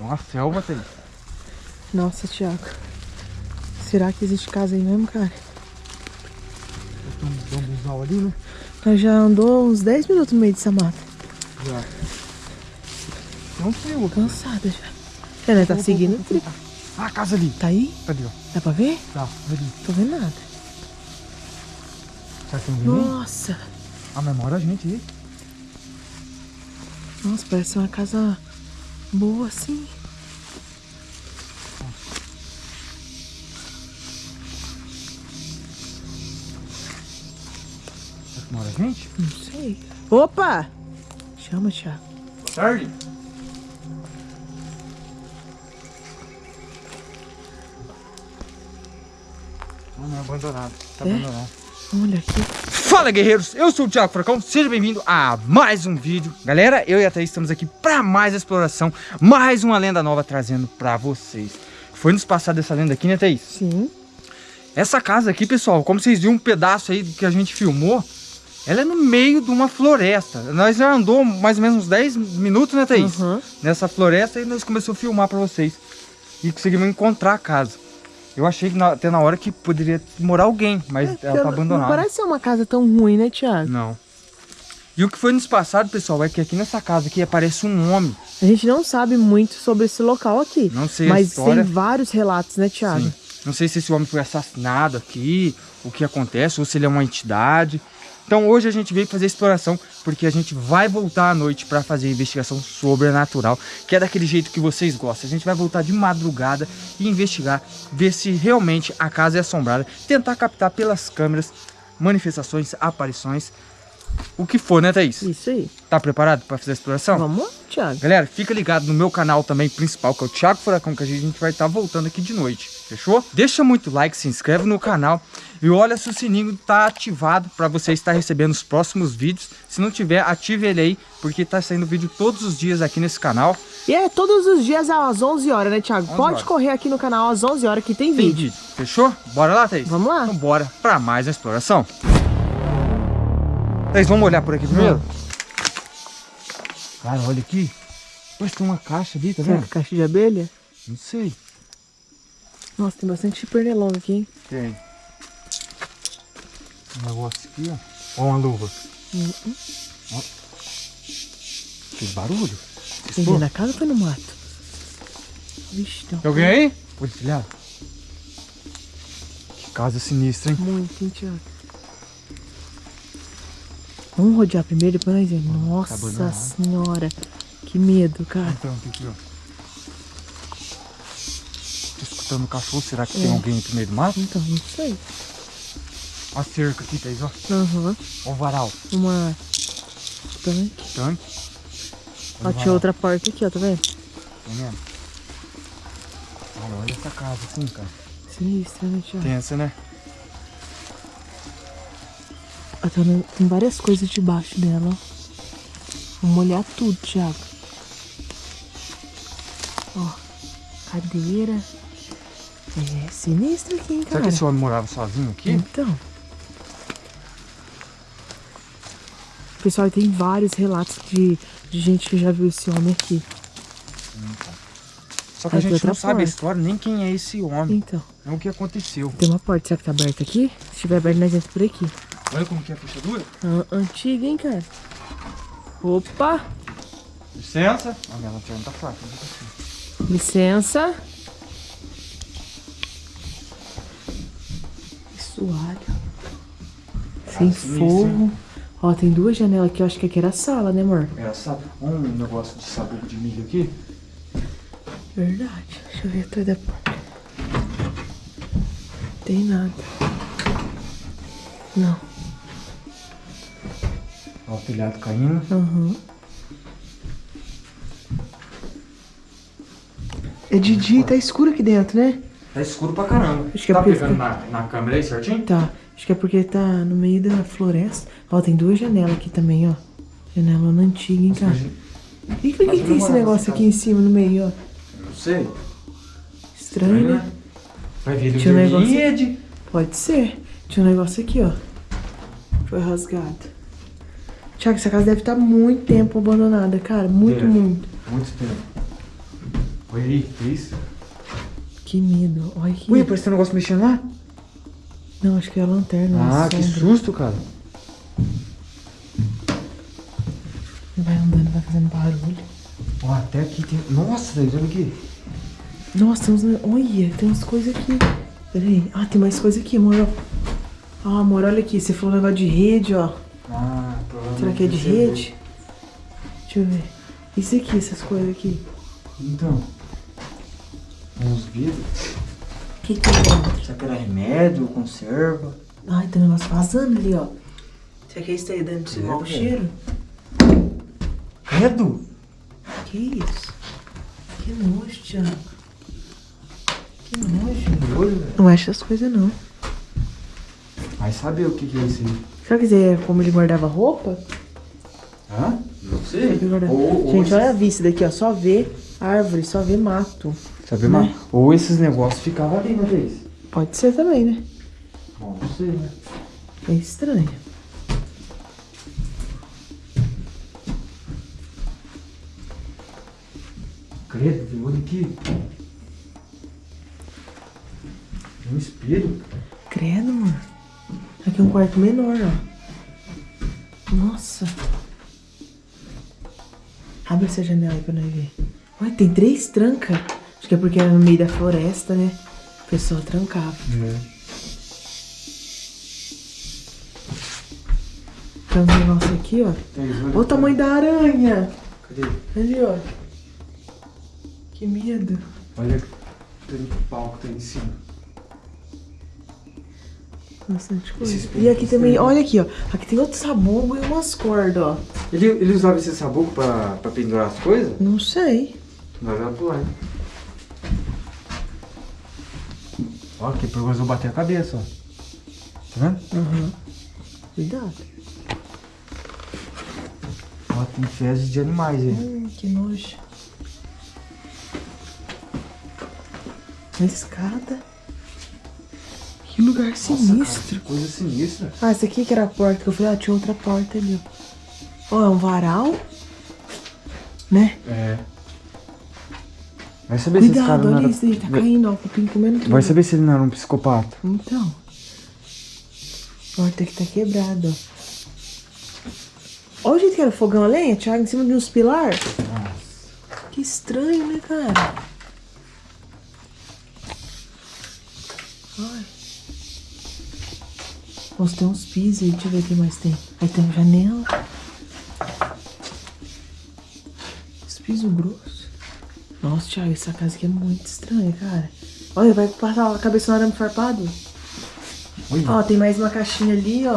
Uma selva, Thaís. Nossa, Thiago. Será que existe casa aí mesmo, cara? Tem um bambuzal ali, né? Nós já andou uns 10 minutos no meio dessa mata. Já. Tem um frio aqui. Cansada já. É, né? Tá seguindo o trilho. Ah, a casa ali. Tá aí? Cadê, ó? Dá pra ver? Tá, ali. Tô vendo nada. Será que tem aí? Nossa. Ah, mas mora a gente aí. Nossa, parece uma casa boa assim. Mora a gente? Não sei. Opa! Chama, Thiago. Boa tarde. Não, não é abandonado. Tá É? abandonado. Olha aqui. Fala guerreiros, eu sou o Thiago Furacão, seja bem-vindo a mais um vídeo Galera, eu e a Thaís estamos aqui para mais exploração, mais uma lenda nova trazendo para vocês Foi nos passada essa lenda aqui, né Thaís? Sim. Essa casa aqui, pessoal, como vocês viram um pedaço aí que a gente filmou Ela é no meio de uma floresta Nós já andou mais ou menos uns 10 minutos, né Thaís? Uhum. Nessa floresta e nós começamos a filmar para vocês E conseguimos encontrar a casa Eu achei que na- até na hora que poderia morar alguém, mas ela tá abandonada Não parece ser uma casa tão ruim, né, Thiago? não. E o que foi nos passado, pessoal, é que aqui nessa casa aqui aparece um homem. A gente não sabe muito sobre esse local aqui. Não sei Mas tem vários relatos, né, Thiago? Sim. Não sei se esse homem foi assassinado aqui, o que acontece, ou se ele é uma entidade. Então hoje a gente veio fazer exploração, porque a gente vai voltar à noite para fazer investigação sobrenatural, que é daquele jeito que vocês gostam. A gente vai voltar de madrugada e investigar, ver se realmente a casa é assombrada, tentar captar pelas câmeras manifestações, aparições, o que for, né, Thaís? Isso aí. Tá preparado para fazer a exploração? Vamos Thiago. Galera, fica ligado no meu canal também principal, que é o Thiago Furacão, que a gente vai estar voltando aqui de noite, fechou? Deixa muito like, se inscreve no canal e olha se o sininho tá ativado para você estar recebendo os próximos vídeos. Se não tiver, ative ele aí, porque tá saindo vídeo todos os dias aqui nesse canal. E é todos os dias às 11 horas, né, Thiago? 11 Pode horas. correr aqui no canal às 11 horas que tem Tem vídeo. vídeo, fechou? Bora lá, Thaís? Vamos lá. Então bora para mais uma exploração. Thaís, vamos olhar por aqui primeiro? Cara, olha aqui. Parece que tem uma caixa ali, tá Será vendo? que é caixa de abelha? Não sei. Nossa, tem bastante pernilongo aqui, hein? Tem. Um negócio aqui, ó. Ó uma luva. Uhum. Ó. Que barulho. Tem Estou. alguém na casa ou foi no mato? Vixe, tem Tem alguém aí? Policial. Que casa sinistra, hein? muito, hein, Thiago? Vamos rodear primeiro, depois nós vemos. Nossa abandonado. senhora. Que medo, cara. Então, tem aqui, ó. Tô escutando o cachorro. Será que tem É. alguém no meio do mato? Então, não sei. Ó a cerca aqui, Thaís, ó. Aham. Ó o varal. Uma... Tanque. Tanque. Ó, Um tinha outra porta aqui, ó, tá vendo? Tá vendo? Cara, olha essa casa assim, cara. Sinistra, né, Thiago? Tensa, né? Tá no- tem várias coisas debaixo dela, ó. Vamos olhar tudo, Thiago. Ó, cadeira. É sinistro aqui, hein, Será cara? que esse homem morava sozinho aqui? Então. Pessoal, tem vários relatos de, de gente que já viu esse homem aqui. Só que a Aí gente não sabe a porta. história, nem quem é esse homem. Então, É o que aconteceu. tem uma porta. Será que tá aberta aqui? Se estiver aberta, nós entramos por aqui. Olha como que é a fechadura. Ah, antiga, hein, cara? Opa! Licença. A minha lanterna tá fraca. não tá assim. Licença. Suave. Sem sinistro, fogo. Ó, tem duas janelas aqui. Eu acho que aqui era a sala, né, amor? Era sabe, um negócio de sabugo de milho aqui. Verdade. Deixa eu ver atrás da porta. Tem nada. Não. Ó, o telhado caindo. Aham. É de dia, tá escuro aqui dentro, né? Tá escuro pra caramba. Acho que é tá pegando na, na câmera aí certinho? Tá. Acho que é porque tá no meio da floresta. Ó, tem duas janelas aqui também, ó. Janela antiga, hein, cara? E por que, que tem esse negócio aqui em cima, no meio, ó? Não sei. Estranho, né? Vai vir um negócio-. Pode ser. Tinha um negócio aqui, ó. Foi rasgado. Tiago, essa casa deve estar muito tempo abandonada, cara. Muito, Deve. muito. Muito tempo. Olha aí, que isso? Que medo. Olha aqui. Ui, parece que tem um negócio mexendo lá. Não, acho que é a lanterna. Ah, que sombra. susto, cara. Vai andando, vai fazendo barulho. Ó, até aqui tem... Nossa, olha aqui. Nossa, tem uns... Olha, tem umas coisas aqui. Peraí. Ah, tem mais coisa aqui, amor. ó. Ah, amor, olha aqui. Você falou um negócio de rede, ó. Será que é de rede? Deixa eu ver. Isso aqui, essas coisas aqui. Então. Uns vidros. O que que tem dentro? Será que era remédio, conserva? Ai, tem um negócio vazando ali, ó. Será que é isso aí dentro de É, cheiro? Credo! Que isso? Que nojo, Thiago. Que nojo. Olho, velho. Não mexe essas coisas, não. Vai saber o que, que é isso aí. Será que é como ele guardava roupa? Hã? Não sei. Guardava- Ou, ou Gente, esses- olha a vista daqui, ó. Só vê árvore, só vê mato. Sabe, mas Ou esses negócios ficavam ali, né, Thaís? Pode ser também, né? Bom, não sei, né? É estranho. Credo, olha aqui. Um espelho. Credo, mano. Aqui um quarto menor, ó. Nossa. Abre essa janela aí pra nós ver. Olha, tem três trancas. Acho que é porque era no meio da floresta, né? O pessoal trancava. É. Tem um negócio aqui, ó. Olha Olha o tamanho da aranha. Cadê? Ali, ó. Que medo. Olha o pau que tá em cima. Bastante coisa. E aqui também, olha aqui, ó. Aqui tem outro sabugo e umas cordas, ó. Ele, ele usava esse sabuco pra, pra pendurar as coisas? Não sei. Vai lá pro lado. Ó, perigoso eu bater a cabeça, ó. Tá vendo? Uhum. Cuidado. Ó, tem fezes de animais aí. Hum, que nojo. Uma escada. Que lugar sinistro. Cara, que coisa sinistra. Ah, essa aqui que era a porta que eu falei, ah, tinha outra porta ali, ó. Ó, é um varal. Né? É. Vai saber se esse cara Cuidado, não olha era... isso aí, tá caindo, ó, cupim comendo tudo. Vai saber se ele não era um psicopata. Então. A porta aqui tá quebrada, ó. Olha o jeito que era o fogão a lenha, Thiago, em cima de uns pilar. Nossa. Que estranho, né, cara? Ai. Nossa, tem uns pisos aí, deixa eu ver o que mais tem. Aí tem uma janela. Os pisos grossos. Nossa, Thiago, essa casa aqui é muito estranha, cara. Olha, vai passar a cabeça no arame farpado. Olha. Ó, tem mais uma caixinha ali, ó.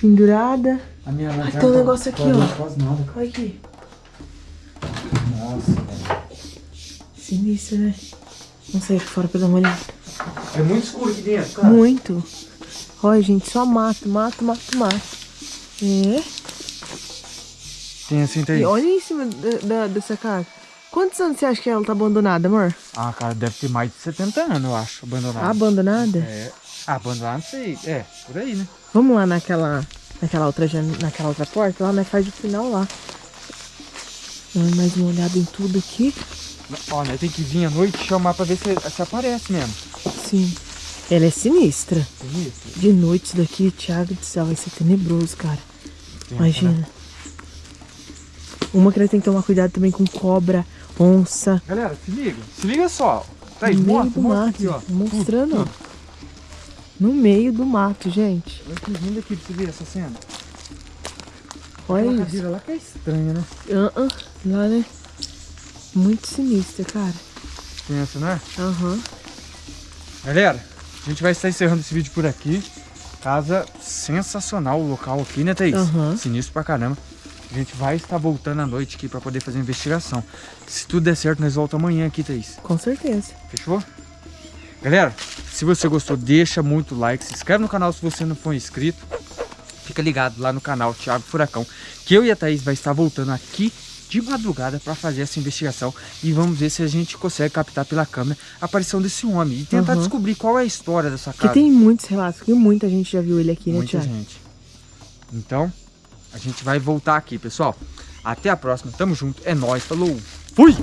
Pendurada. A minha Ai, lanterna tem um tá- negócio aqui, tá ó. Quase nada. Olha aqui. Nossa, velho. Sinistro, né? Vamos sair aqui fora pra dar uma olhada. É muito escuro aqui dentro, cara. Muito. Olha, gente, só mato, mato, mato, mato. É. Tem assim, tem. E olha em cima da- da- dessa casa. Quantos anos você acha que ela tá abandonada, amor? Ah, cara, deve ter mais de 70 anos, eu acho, abandonado. Abandonada? É. Abandonado, não sei. É, por aí, né? Vamos lá naquela, naquela, outra, naquela outra porta lá, mas faz o final lá. Dá mais uma olhada em tudo aqui. Olha, tem que vir à noite e chamar pra ver se, se aparece mesmo. Sim. Ela é sinistra. Sinistro. De noite isso daqui, Thiago do céu, vai ser tenebroso, cara. Imagina. Uma que nós tem que tomar cuidado também com cobra, onça. Galera, se liga. Se liga só. Tá aí, no meio do mato. aqui, ó. Mostrando, Tudo, ó. No meio do mato, gente. Olha que lindo aqui pra você ver essa cena. Olha Aquela isso. lá que é estranha, né? Ah, ah, lá, né? Muito sinistra, cara. Pensa, né? Aham. Galera, a gente vai estar encerrando esse vídeo por aqui. Casa sensacional o local aqui, né, Thaís? Aham. Sinistro pra caramba. A gente vai estar voltando à noite aqui pra poder fazer a investigação. Se tudo der certo, nós voltamos amanhã aqui, Thaís. Com certeza. Fechou? Galera, se você gostou, deixa muito like, se inscreve no canal se você não for inscrito. Fica ligado lá no canal Thiago Furacão, que eu e a Thaís vai estar voltando aqui de madrugada para fazer essa investigação e vamos ver se a gente consegue captar pela câmera a aparição desse homem e tentar Uhum. descobrir qual é a história dessa casa. tem muitos relatos, que muita gente já viu ele aqui, né, Muita Thiago? gente. Então, a gente vai voltar aqui, pessoal. Até a próxima. Tamo junto. É nóis. Falou. Fui!